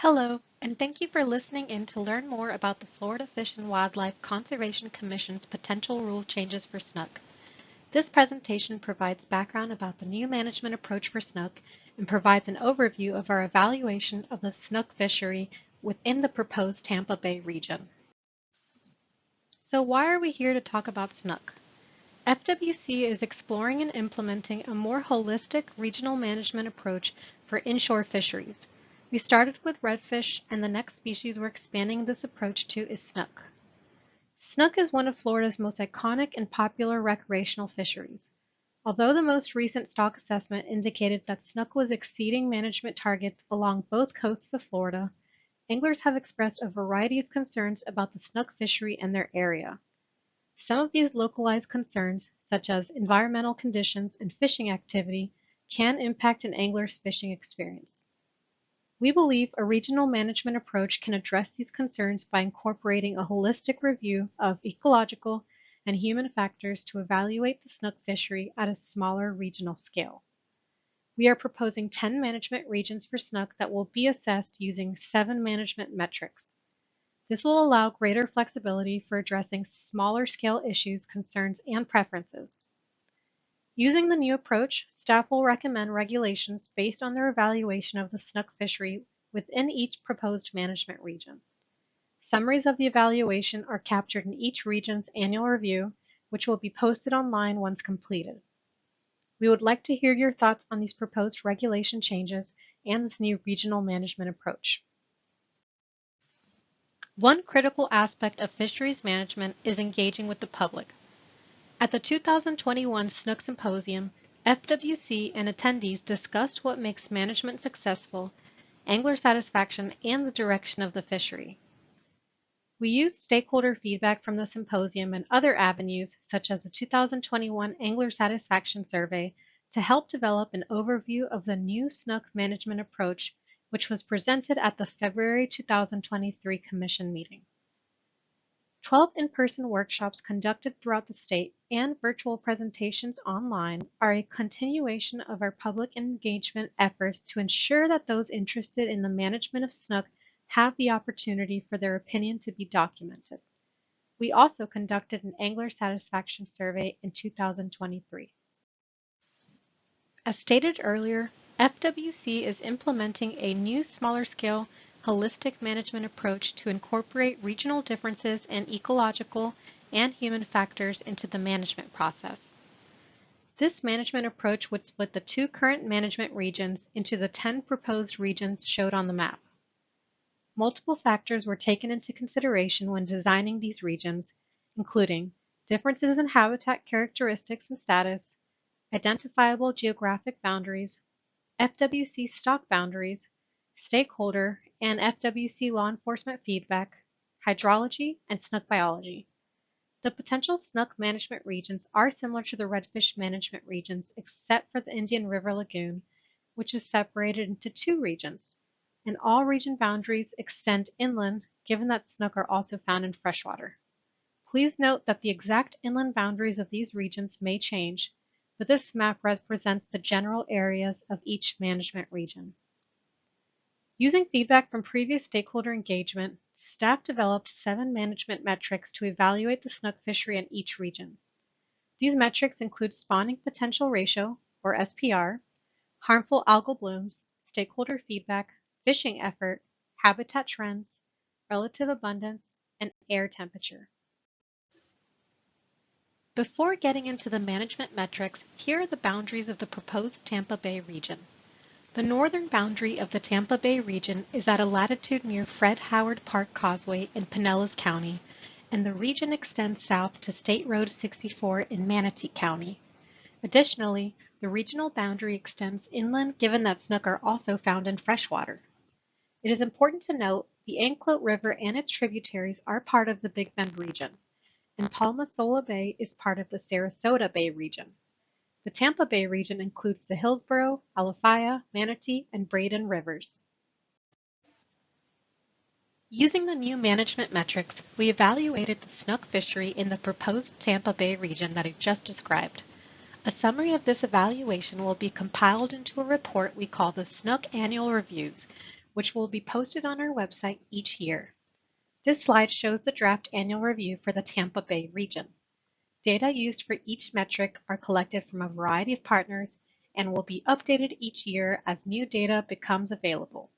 Hello, and thank you for listening in to learn more about the Florida Fish and Wildlife Conservation Commission's potential rule changes for snook. This presentation provides background about the new management approach for snook and provides an overview of our evaluation of the snook fishery within the proposed Tampa Bay region. So why are we here to talk about snook? FWC is exploring and implementing a more holistic regional management approach for inshore fisheries. We started with redfish, and the next species we're expanding this approach to is snook. Snook is one of Florida's most iconic and popular recreational fisheries. Although the most recent stock assessment indicated that snook was exceeding management targets along both coasts of Florida, anglers have expressed a variety of concerns about the snook fishery and their area. Some of these localized concerns, such as environmental conditions and fishing activity, can impact an angler's fishing experience. We believe a regional management approach can address these concerns by incorporating a holistic review of ecological and human factors to evaluate the snook fishery at a smaller regional scale. We are proposing 10 management regions for snook that will be assessed using seven management metrics. This will allow greater flexibility for addressing smaller scale issues, concerns, and preferences. Using the new approach, staff will recommend regulations based on their evaluation of the snook fishery within each proposed management region. Summaries of the evaluation are captured in each region's annual review, which will be posted online once completed. We would like to hear your thoughts on these proposed regulation changes and this new regional management approach. One critical aspect of fisheries management is engaging with the public. At the 2021 Snook Symposium, FWC and attendees discussed what makes management successful, angler satisfaction, and the direction of the fishery. We used stakeholder feedback from the symposium and other avenues, such as the 2021 Angler Satisfaction Survey, to help develop an overview of the new snook management approach, which was presented at the February 2023 Commission meeting. 12 in-person workshops conducted throughout the state and virtual presentations online are a continuation of our public engagement efforts to ensure that those interested in the management of snook have the opportunity for their opinion to be documented. We also conducted an angler satisfaction survey in 2023. As stated earlier, FWC is implementing a new smaller scale holistic management approach to incorporate regional differences in ecological and human factors into the management process. This management approach would split the two current management regions into the 10 proposed regions showed on the map. Multiple factors were taken into consideration when designing these regions, including differences in habitat characteristics and status, identifiable geographic boundaries, FWC stock boundaries, stakeholder and FWC law enforcement feedback, hydrology, and snook biology. The potential snook management regions are similar to the redfish management regions except for the Indian River Lagoon, which is separated into two regions, and all region boundaries extend inland given that snook are also found in freshwater. Please note that the exact inland boundaries of these regions may change, but this map represents the general areas of each management region. Using feedback from previous stakeholder engagement, staff developed seven management metrics to evaluate the snook fishery in each region. These metrics include spawning potential ratio, or SPR, harmful algal blooms, stakeholder feedback, fishing effort, habitat trends, relative abundance, and air temperature. Before getting into the management metrics, here are the boundaries of the proposed Tampa Bay region. The northern boundary of the Tampa Bay region is at a latitude near Fred Howard Park Causeway in Pinellas County, and the region extends south to State Road 64 in Manatee County. Additionally, the regional boundary extends inland given that snook are also found in freshwater. It is important to note the Anclote River and its tributaries are part of the Big Bend region, and Palma Sola Bay is part of the Sarasota Bay region. The Tampa Bay region includes the Hillsborough, Alafia, Manatee, and Braden rivers. Using the new management metrics, we evaluated the snook fishery in the proposed Tampa Bay region that I just described. A summary of this evaluation will be compiled into a report we call the Snook Annual Reviews, which will be posted on our website each year. This slide shows the draft annual review for the Tampa Bay region. Data used for each metric are collected from a variety of partners and will be updated each year as new data becomes available.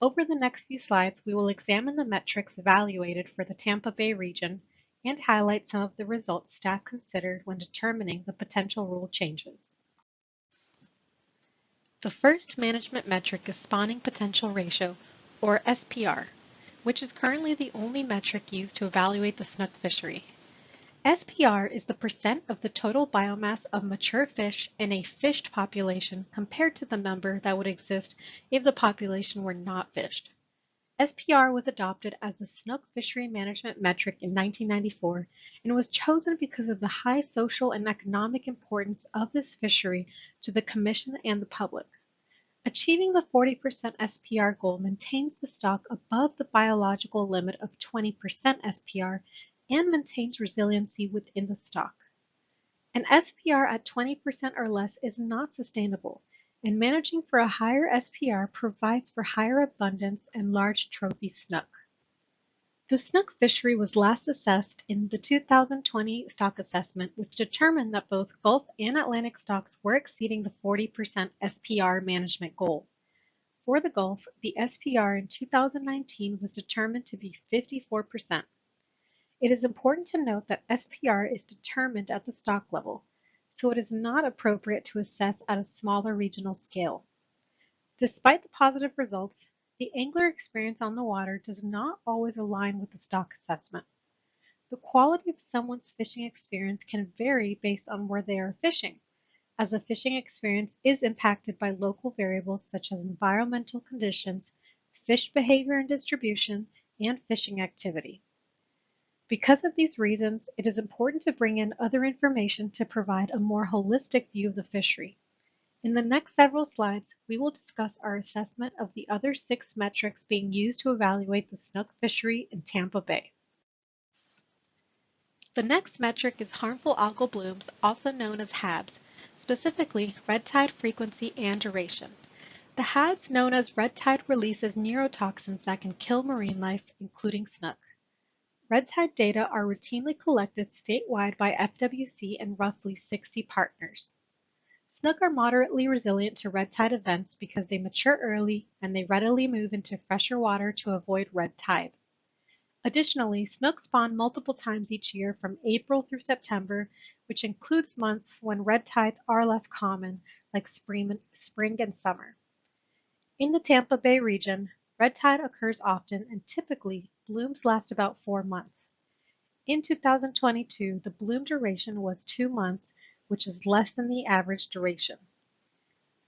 Over the next few slides, we will examine the metrics evaluated for the Tampa Bay region and highlight some of the results staff considered when determining the potential rule changes. The first management metric is spawning potential ratio, or SPR, which is currently the only metric used to evaluate the snook fishery. SPR is the percent of the total biomass of mature fish in a fished population compared to the number that would exist if the population were not fished. SPR was adopted as the snook fishery management metric in 1994 and was chosen because of the high social and economic importance of this fishery to the Commission and the public. Achieving the 40% SPR goal maintains the stock above the biological limit of 20% SPR and maintains resiliency within the stock. An SPR at 20% or less is not sustainable, and managing for a higher SPR provides for higher abundance and large trophy snook. The snook fishery was last assessed in the 2020 stock assessment, which determined that both Gulf and Atlantic stocks were exceeding the 40% SPR management goal. For the Gulf, the SPR in 2019 was determined to be 54%. It is important to note that SPR is determined at the stock level, so it is not appropriate to assess at a smaller regional scale. Despite the positive results, the angler experience on the water does not always align with the stock assessment. The quality of someone's fishing experience can vary based on where they are fishing, as the fishing experience is impacted by local variables such as environmental conditions, fish behavior and distribution, and fishing activity. Because of these reasons, it is important to bring in other information to provide a more holistic view of the fishery. In the next several slides, we will discuss our assessment of the other six metrics being used to evaluate the snook fishery in Tampa Bay. The next metric is harmful algal blooms, also known as HABs, specifically red tide frequency and duration. The HABs known as red tide releases neurotoxins that can kill marine life, including snook. Red tide data are routinely collected statewide by FWC and roughly 60 partners. Snook are moderately resilient to red tide events because they mature early and they readily move into fresher water to avoid red tide. Additionally, snook spawn multiple times each year from April through September, which includes months when red tides are less common, like spring and summer. In the Tampa Bay region, red tide occurs often and typically blooms last about four months. In 2022, the bloom duration was two months, which is less than the average duration.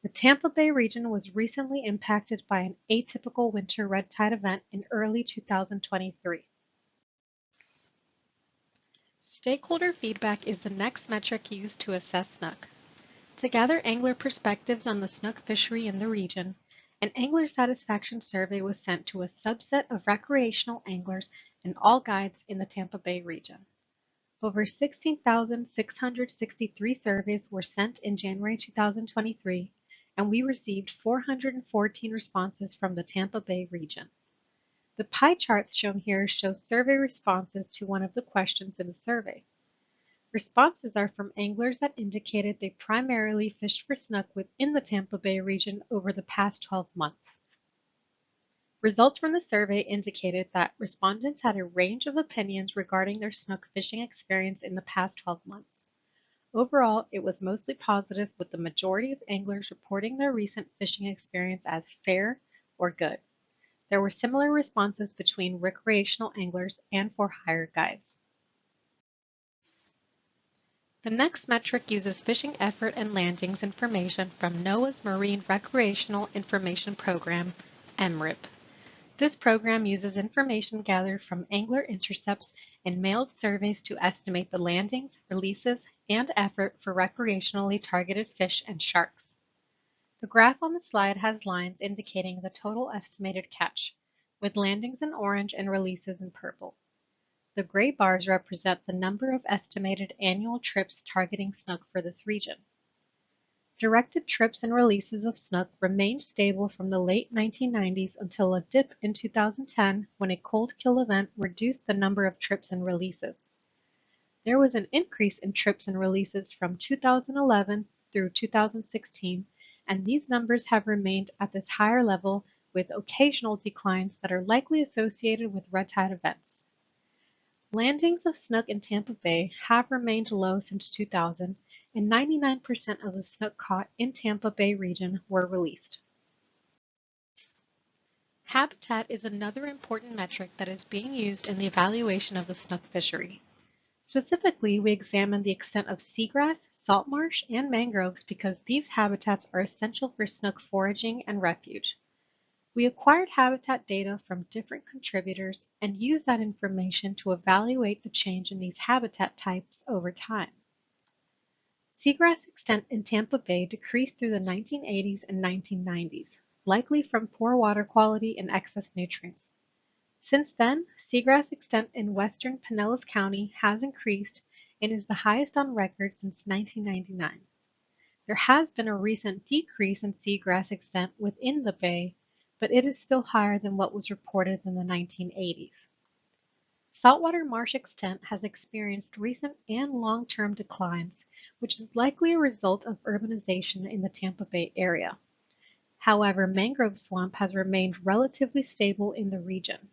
The Tampa Bay region was recently impacted by an atypical winter red tide event in early 2023. Stakeholder feedback is the next metric used to assess snook. To gather angler perspectives on the snook fishery in the region, an angler satisfaction survey was sent to a subset of recreational anglers and all guides in the Tampa Bay region. Over 16,663 surveys were sent in January 2023, and we received 414 responses from the Tampa Bay region. The pie charts shown here show survey responses to one of the questions in the survey. Responses are from anglers that indicated they primarily fished for snook within the Tampa Bay region over the past 12 months. Results from the survey indicated that respondents had a range of opinions regarding their snook fishing experience in the past 12 months. Overall, it was mostly positive with the majority of anglers reporting their recent fishing experience as fair or good. There were similar responses between recreational anglers and for hire guides. The next metric uses fishing effort and landings information from NOAA's Marine Recreational Information Program, MRIP. This program uses information gathered from angler intercepts and mailed surveys to estimate the landings, releases, and effort for recreationally targeted fish and sharks. The graph on the slide has lines indicating the total estimated catch, with landings in orange and releases in purple. The gray bars represent the number of estimated annual trips targeting snook for this region. Directed trips and releases of snook remained stable from the late 1990s until a dip in 2010 when a cold kill event reduced the number of trips and releases. There was an increase in trips and releases from 2011 through 2016, and these numbers have remained at this higher level with occasional declines that are likely associated with red tide events. Landings of snook in Tampa Bay have remained low since 2000, and 99% of the snook caught in Tampa Bay region were released. Habitat is another important metric that is being used in the evaluation of the snook fishery. Specifically, we examine the extent of seagrass, salt marsh, and mangroves because these habitats are essential for snook foraging and refuge. We acquired habitat data from different contributors and used that information to evaluate the change in these habitat types over time. Seagrass extent in Tampa Bay decreased through the 1980s and 1990s, likely from poor water quality and excess nutrients. Since then, seagrass extent in western Pinellas County has increased and is the highest on record since 1999. There has been a recent decrease in seagrass extent within the bay, but it is still higher than what was reported in the 1980s. Saltwater marsh extent has experienced recent and long-term declines which is likely a result of urbanization in the Tampa Bay area. However, mangrove swamp has remained relatively stable in the region.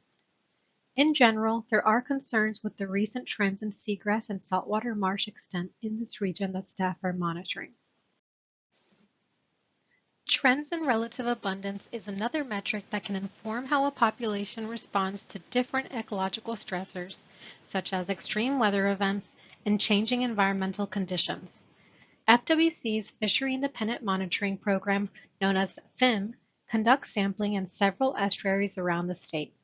In general, there are concerns with the recent trends in seagrass and saltwater marsh extent in this region that staff are monitoring. Trends in relative abundance is another metric that can inform how a population responds to different ecological stressors, such as extreme weather events and changing environmental conditions. FWC's Fishery Independent Monitoring Program, known as FIM, conducts sampling in several estuaries around the state.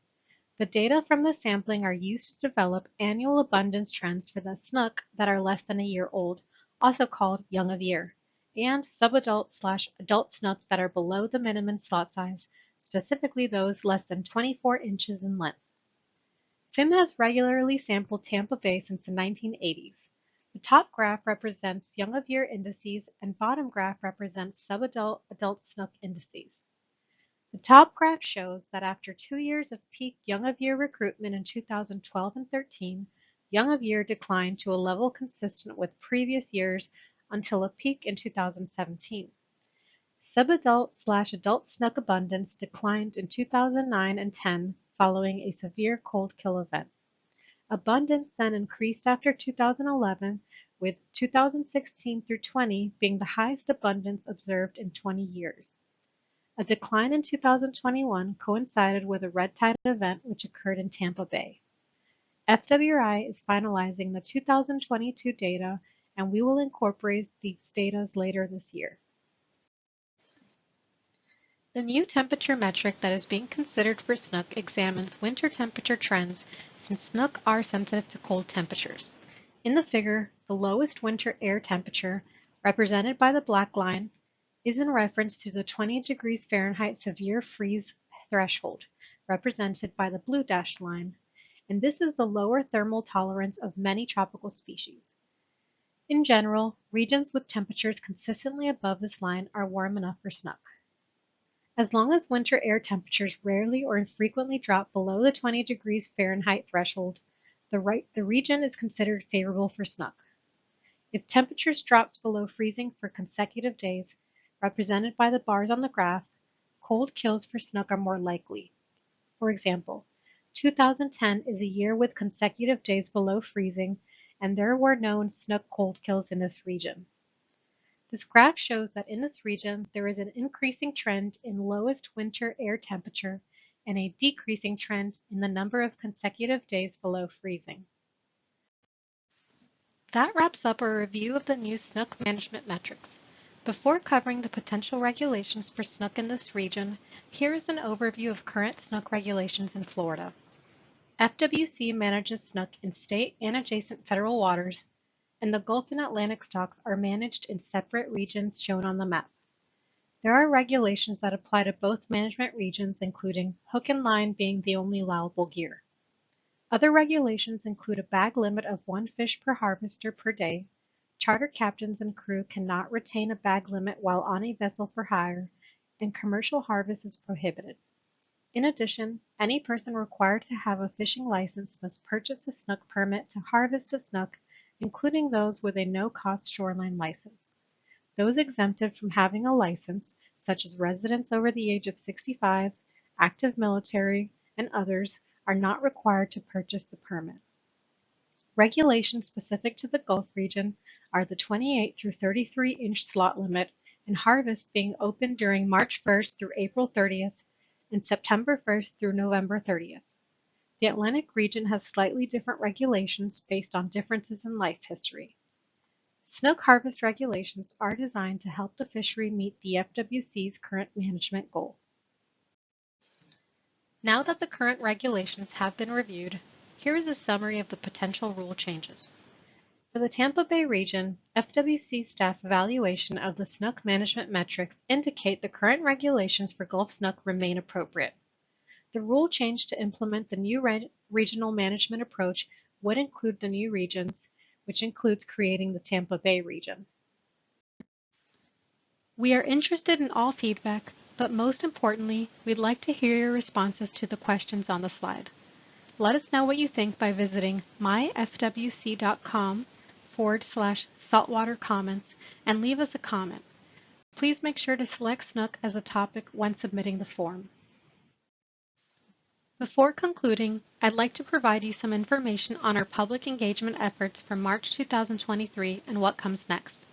The data from the sampling are used to develop annual abundance trends for the snook that are less than a year old, also called young of year, and subadult slash adult snook that are below the minimum slot size, specifically those less than 24 inches in length. FIM has regularly sampled Tampa Bay since the 1980s. The top graph represents young of year indices and bottom graph represents subadult adult snook indices. The top graph shows that after two years of peak young of year recruitment in 2012 and 13, young of year declined to a level consistent with previous years until a peak in 2017. Subadult slash adult snook abundance declined in 2009 and 10 following a severe cold kill event. Abundance then increased after 2011, with 2016 through 20 being the highest abundance observed in 20 years. A decline in 2021 coincided with a red tide event which occurred in Tampa Bay. FWI is finalizing the 2022 data and we will incorporate these data later this year. The new temperature metric that is being considered for snook examines winter temperature trends since snook are sensitive to cold temperatures. In the figure, the lowest winter air temperature, represented by the black line, is in reference to the 20 degrees Fahrenheit severe freeze threshold, represented by the blue dashed line, and this is the lower thermal tolerance of many tropical species. In general, regions with temperatures consistently above this line are warm enough for snook. As long as winter air temperatures rarely or infrequently drop below the 20 degrees Fahrenheit threshold, the, right, the region is considered favorable for snook. If temperatures drops below freezing for consecutive days, represented by the bars on the graph, cold kills for snook are more likely. For example, 2010 is a year with consecutive days below freezing, and there were known snook cold kills in this region. This graph shows that in this region, there is an increasing trend in lowest winter air temperature and a decreasing trend in the number of consecutive days below freezing. That wraps up our review of the new snook management metrics. Before covering the potential regulations for snook in this region, here is an overview of current snook regulations in Florida. FWC manages snook in state and adjacent federal waters and the Gulf and Atlantic stocks are managed in separate regions shown on the map. There are regulations that apply to both management regions, including hook and line being the only allowable gear. Other regulations include a bag limit of one fish per harvester per day, Charter captains and crew cannot retain a bag limit while on a vessel for hire, and commercial harvest is prohibited. In addition, any person required to have a fishing license must purchase a snook permit to harvest a snook, including those with a no-cost shoreline license. Those exempted from having a license, such as residents over the age of 65, active military, and others, are not required to purchase the permit. Regulations specific to the Gulf region are the 28 through 33 inch slot limit and harvest being open during March 1st through April 30th and September 1st through November 30th. The Atlantic region has slightly different regulations based on differences in life history. Snook harvest regulations are designed to help the fishery meet the FWC's current management goal. Now that the current regulations have been reviewed, here is a summary of the potential rule changes. For the Tampa Bay region, FWC staff evaluation of the snook management metrics indicate the current regulations for Gulf snook remain appropriate. The rule change to implement the new re regional management approach would include the new regions, which includes creating the Tampa Bay region. We are interested in all feedback, but most importantly, we'd like to hear your responses to the questions on the slide. Let us know what you think by visiting myfwc.com forward slash saltwater comments and leave us a comment. Please make sure to select snook as a topic when submitting the form. Before concluding, I'd like to provide you some information on our public engagement efforts for March 2023 and what comes next.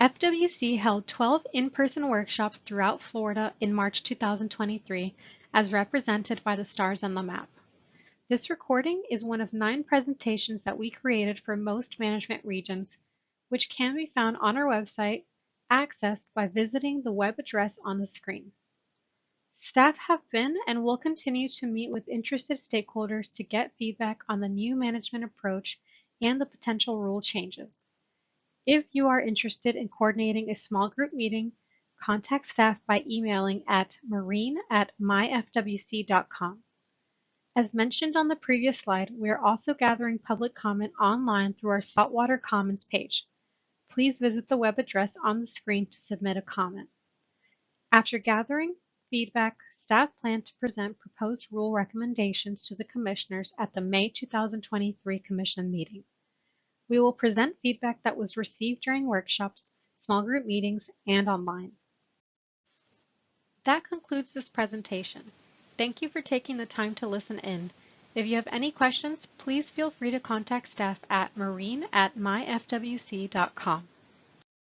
FWC held 12 in-person workshops throughout Florida in March 2023 as represented by the stars on the map. This recording is one of nine presentations that we created for most management regions, which can be found on our website, accessed by visiting the web address on the screen. Staff have been and will continue to meet with interested stakeholders to get feedback on the new management approach and the potential rule changes. If you are interested in coordinating a small group meeting, contact staff by emailing at marine at myfwc.com. As mentioned on the previous slide, we are also gathering public comment online through our Saltwater Comments page. Please visit the web address on the screen to submit a comment. After gathering feedback, staff plan to present proposed rule recommendations to the commissioners at the May 2023 Commission meeting. We will present feedback that was received during workshops, small group meetings, and online. That concludes this presentation. Thank you for taking the time to listen in. If you have any questions, please feel free to contact staff at marine at myfwc.com.